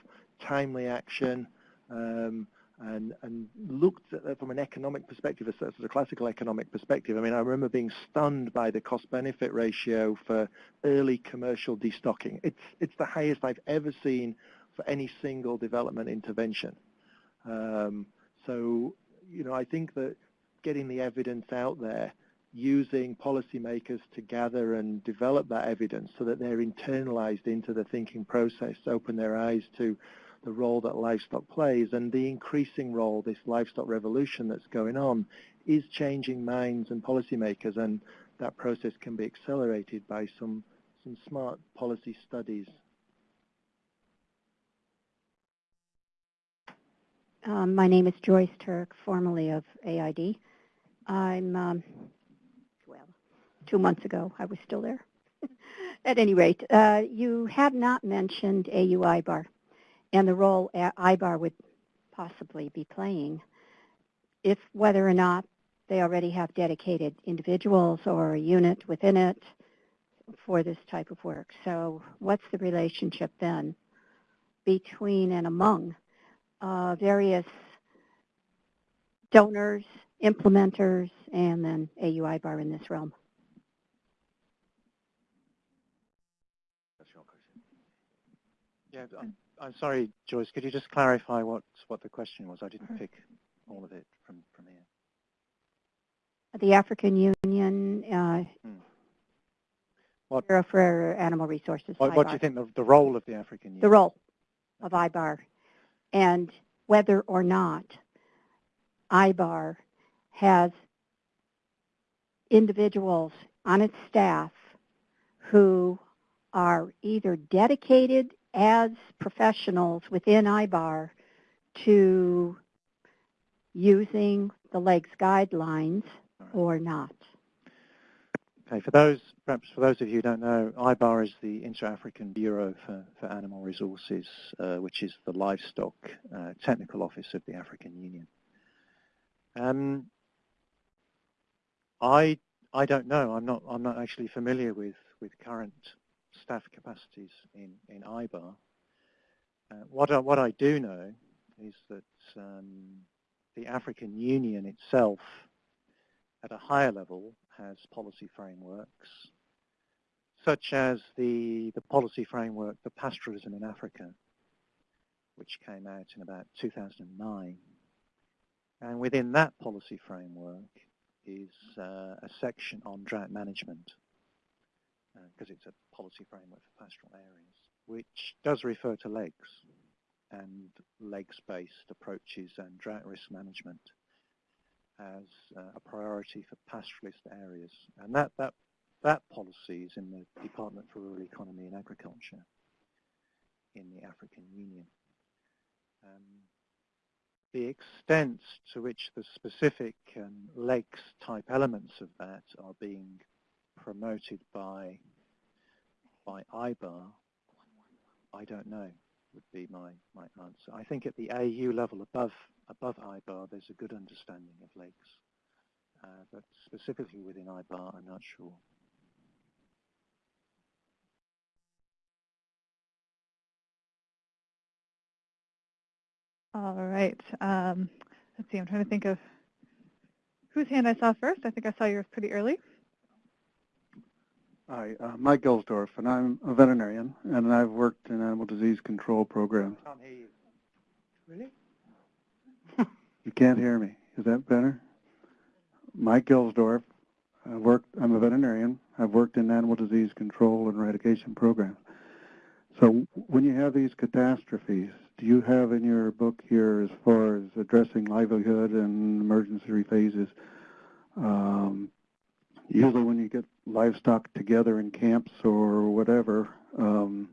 timely action um, and, and looked at it from an economic perspective, a classical economic perspective. I mean, I remember being stunned by the cost-benefit ratio for early commercial destocking. It's, it's the highest I've ever seen for any single development intervention. Um, so, you know, I think that getting the evidence out there using policymakers to gather and develop that evidence so that they're internalized into the thinking process, open their eyes to the role that livestock plays and the increasing role this livestock revolution that's going on is changing minds and policymakers and that process can be accelerated by some, some smart policy studies.
Um, my name is Joyce Turk, formerly of AID. I'm um, two months ago. I was still there At any rate, uh, you have not mentioned AU IBAR and the role IBAR would possibly be playing if whether or not they already have dedicated individuals or a unit within it for this type of work. So what's the relationship then between and among uh, various donors, implementers, and then AU IBAR in this realm?
Yeah, I'm, I'm sorry, Joyce. Could you just clarify what what the question was? I didn't pick all of it from from here.
The African Union uh,
Hmm. What-
for Animal Resources.
What, what do you think the, the role of the African Union?
the role of IBAR and whether or not IBAR has individuals on its staff who are either dedicated as professionals within IBAR to using the legs guidelines or not.
Okay, for those, perhaps for those of you who don't know, IBAR is the Inter-African Bureau for, for Animal Resources, uh, which is the livestock uh, technical office of the African Union. Um, I I don't know. I'm not I'm not actually familiar with with current staff capacities in in IBAR. Uh, what I, what I do know is that um, the African Union itself, at a higher level, has policy frameworks, such as the the policy framework for pastoralism in Africa, which came out in about 2009. And within that policy framework is uh, a section on drought management, because it's a policy framework for pastoral areas, which does refer to legs and legs-based approaches and drought risk management as uh, a priority for pastoralist areas. And that, that, that policy is in the Department for Rural Economy and Agriculture in the African Union. Um, the extent to which the specific um, legs type elements of that are being promoted by by IBAR, I don't know, would be my, my answer. I think at the AU level above above IBAR, there's a good understanding of legs. uh, but specifically within IBAR, I'm not sure.
All right. Um, let's see. I'm trying to think of whose hand I saw first. I think I saw yours pretty early.
Hi, uh, Mike Gelsdorf, and I'm a veterinarian, and I've worked in animal disease control programs.
Can't hear you. Really?
You can't hear me. Is that better? Mike Gelsdorf. I worked, I'm a veterinarian. I've worked in animal disease control and eradication programs. So when you have these catastrophes, do you have in your book here, as far as addressing livelihood and emergency phases, um, usually when you get livestock together in camps or whatever, um,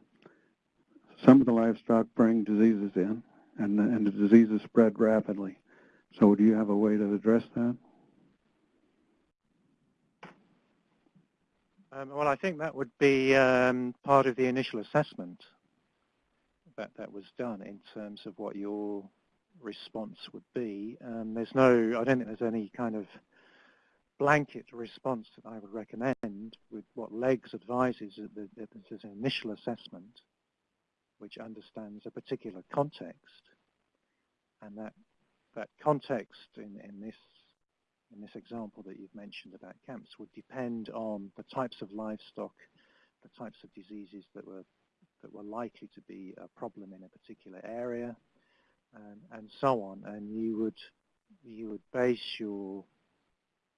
some of the livestock bring diseases in, and the, and the diseases spread rapidly. So do you have a way to address that?
Um, well, I think that would be um, part of the initial assessment that that was done in terms of what your response would be. Um, there's no, I don't think there's any kind of blanket response that I would recommend with what LEGS advises that there's an initial assessment which understands a particular context and that that context in, in this in this example that you've mentioned about camps would depend on the types of livestock, the types of diseases that were that were likely to be a problem in a particular area, and, and so on. And you would you would base your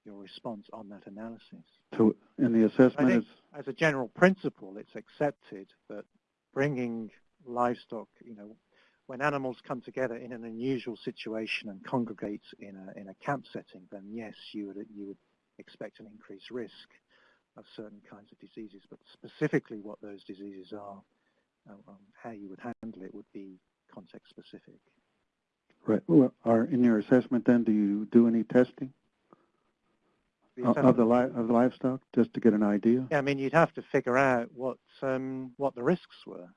your response on that analysis.
So in the assessment,
as a general principle, it's accepted that bringing livestock, you know, when animals come together in an unusual situation and congregate in a in a camp setting, then yes, you would you would expect an increased risk of certain kinds of diseases. But specifically, what those diseases are, um, um, how you would handle it, would be context specific.
right, well, are, in your assessment then, do you do any testing? Of the li of the livestock, just to get an idea?
Yeah, I mean, you'd have to figure out what um, what the risks were.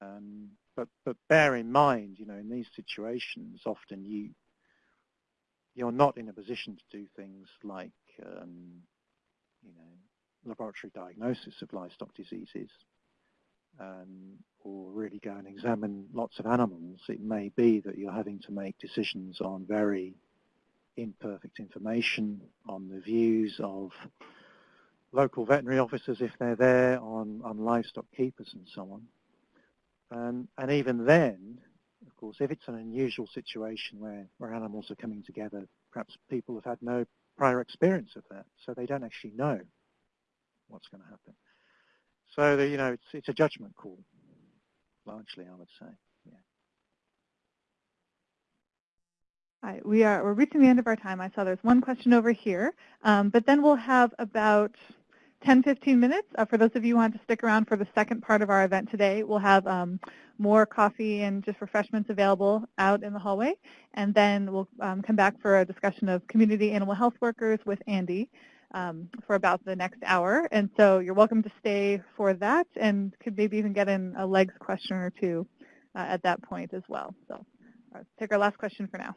Um, but but bear in mind, you know, in these situations, often you you're not in a position to do things like um, you know laboratory diagnosis of livestock diseases um, or really go and examine lots of animals. It may be that you're having to make decisions on very imperfect information, on the views of local veterinary officers if they're there, on, on livestock keepers and so on. Um, and even then, of course, if it's an unusual situation where, where animals are coming together, perhaps people have had no prior experience of that, so they don't actually know what's going to happen. So, the, you know, it's, it's a judgment call, largely, I would say.
We are we're reaching the end of our time. I saw there's one question over here, um, but then we'll have about 10, 15 minutes. Uh, for those of you who want to stick around for the second part of our event today, we'll have um, more coffee and just refreshments available out in the hallway. And then we'll um, come back for a discussion of community animal health workers with Andy um, for about the next hour. And so you're welcome to stay for that and could maybe even get in a legs question or two uh, at that point as well. So let's take our last question for now.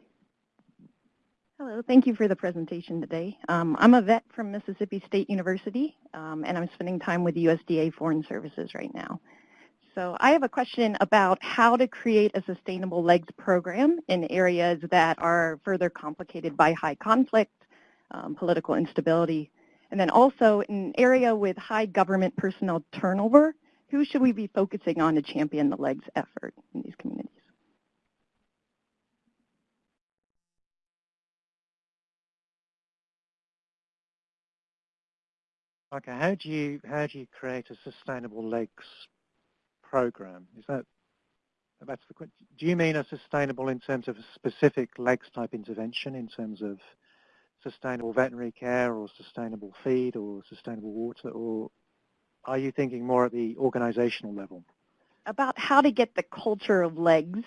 Hello, thank you for the presentation today. Um, I'm a vet from Mississippi State University, um, and I'm spending time with USDA Foreign Services right now. So I have a question about how to create a sustainable legs program in areas that are further complicated by high conflict, um, political instability, and then also in an area with high government personnel turnover, who should we be focusing on to champion the legs effort in these communities?
Okay, how do you how do you create a sustainable legs program? Is that that's the? Do you mean a sustainable in terms of a specific legs type intervention in terms of sustainable veterinary care or sustainable feed or sustainable water, or are you thinking more at the organizational level?
About how to get the culture of legs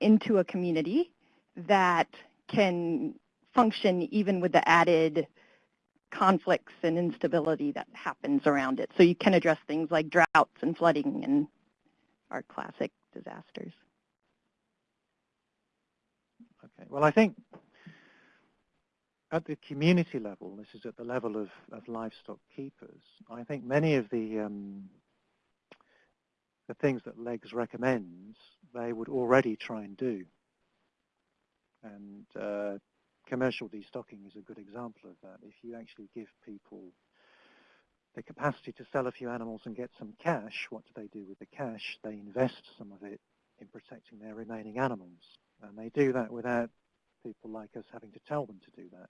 into a community that can function even with the added conflicts and instability that happens around it. So you can address things like droughts and flooding and our classic disasters.
Okay, well I think at the community level, this is at the level of, of livestock keepers, I think many of the um, the things that LEGS recommends, they would already try and do. And uh, commercial destocking is a good example of that. If you actually give people the capacity to sell a few animals and get some cash, what do they do with the cash? They invest some of it in protecting their remaining animals. And they do that without people like us having to tell them to do that.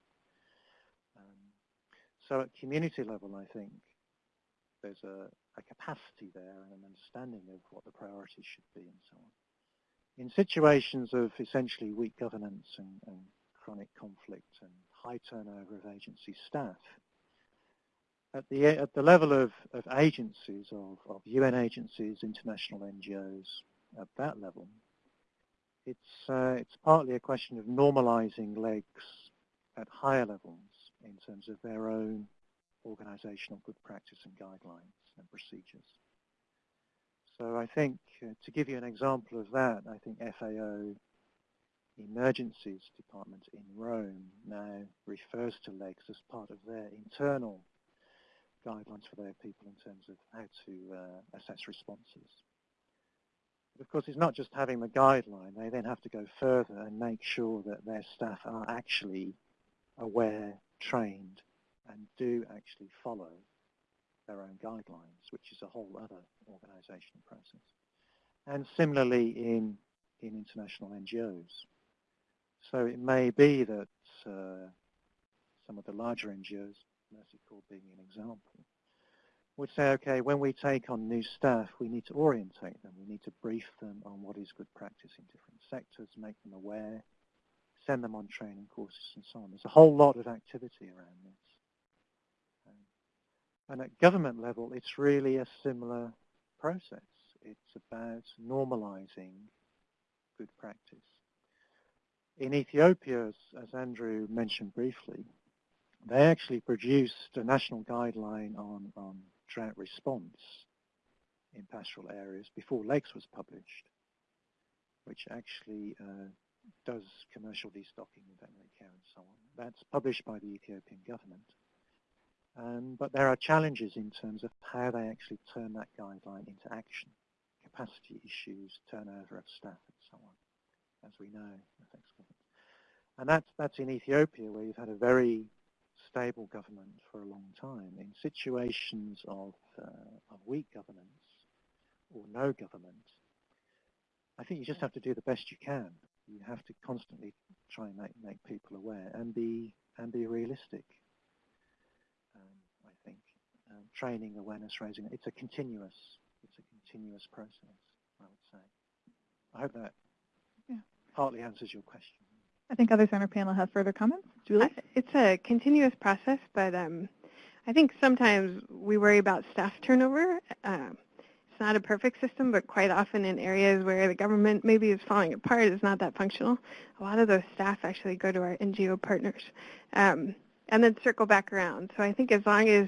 Um, so at community level, I think there's a, a, capacity there and an understanding of what the priorities should be and so on. In situations of essentially weak governance and, and chronic conflict and high turnover of agency staff. At the, at the level of, of agencies, of, of UN agencies, international NGOs, at that level, it's, uh, it's partly a question of normalizing legs at higher levels in terms of their own organizational good practice and guidelines and procedures. So I think, uh, to give you an example of that, I think FAO emergencies department in Rome now refers to legs as part of their internal guidelines for their people in terms of how to uh, assess responses. But of course, it's not just having the guideline. They then have to go further and make sure that their staff are actually aware, trained, and do actually follow their own guidelines, which is a whole other organizational process. And similarly in, in international NGOs. So it may be that uh, some of the larger NGOs, Mercy Corps being an example, would say, okay, when we take on new staff, we need to orientate them. We need to brief them on what is good practice in different sectors, make them aware, send them on training courses and so on. There's a whole lot of activity around this. and at government level, it's really a similar process. It's about normalizing good practice in Ethiopia, as, as Andrew mentioned briefly, they actually produced a national guideline on, on drought response in pastoral areas before LEGS was published, which actually uh, does commercial destocking in veterinary care and so on. That's published by the Ethiopian government. Um, but there are challenges in terms of how they actually turn that guideline into action. Capacity issues, turnover of staff and so on, as we know. And that's, that's in Ethiopia where you've had a very stable government for a long time. In situations of, uh, of weak governance or no government, I think you just have to do the best you can. You have to constantly try and make, make people aware and be and be realistic. Um, I think um, training, awareness raising. It's a continuous it's a continuous process. I would say. I hope that. Partly answers your question.
I think others on our panel have further comments. Julie?
It's a continuous process, but um, I think sometimes we worry about staff turnover. Uh, it's not a perfect system, but quite often in areas where the government maybe is falling apart, it's not that functional. A lot of those staff actually go to our NGO partners um, and then circle back around. So I think as long as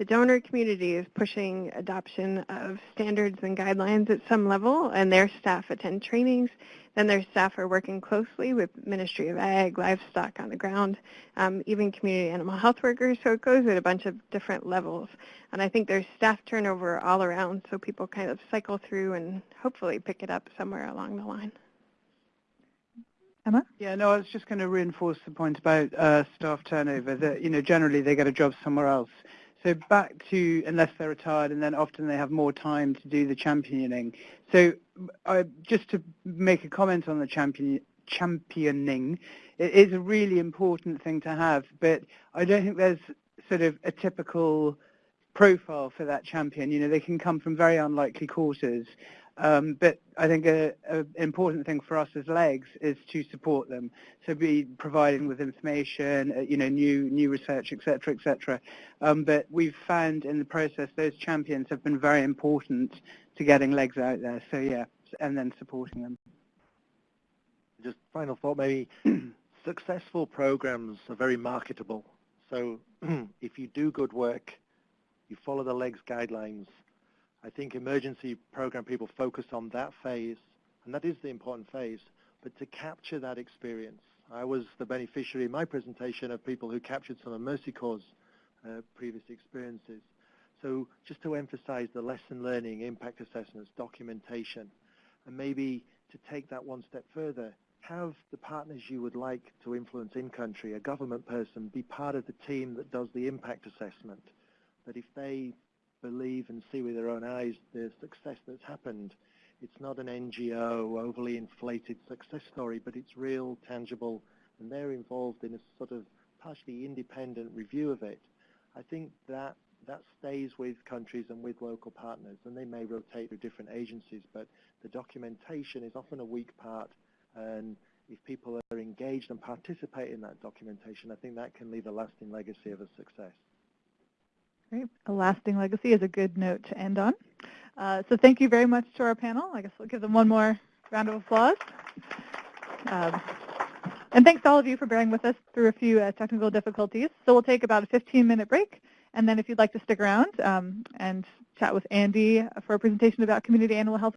the donor community is pushing adoption of standards and guidelines at some level, and their staff attend trainings. Then their staff are working closely with Ministry of Ag, livestock on the ground, um, even community animal health workers. So it goes at a bunch of different levels. And I think there's staff turnover all around, so people kind of cycle through and hopefully pick it up somewhere along the line.
Emma?
Yeah, no, I was just going to reinforce the point about uh, staff turnover, that, you know, generally they get a job somewhere else. So back to unless they're retired, and then often they have more time to do the championing. So uh, just to make a comment on the champion, championing, it is a really important thing to have, but I don't think there's sort of a typical profile for that champion. You know, they can come from very unlikely quarters. Um, but I think an important thing for us as LEGS is to support them, so be providing with information, uh, you know, new new research, etc., etc. Um, but we've found in the process those champions have been very important to getting LEGS out there. So yeah, and then supporting them.
Just final thought, maybe successful programs are very marketable. So if you do good work, you follow the LEGS guidelines, I think emergency program people focus on that phase, and that is the important phase, but to capture that experience. I was the beneficiary in my presentation of people who captured some of Mercy Corps' uh, previous experiences. So just to emphasize the lesson learning, impact assessments, documentation, and maybe to take that one step further, have the partners you would like to influence in country, a government person, be part of the team that does the impact assessment. That if they believe and see with their own eyes the success that's happened. It's not an NGO overly inflated success story, but it's real, tangible, and they're involved in a sort of partially independent review of it. I think that that stays with countries and with local partners, and they may rotate through different agencies, but the documentation is often a weak part, and if people are engaged and participate in that documentation, I think that can leave a lasting legacy of a success.
Great. A lasting legacy is a good note to end on. Uh, so thank you very much to our panel. I guess we'll give them one more round of applause. Um, and thanks to all of you for bearing with us through a few uh, technical difficulties. So we'll take about a 15-minute break. And then if you'd like to stick around um, and chat with Andy for a presentation about community animal health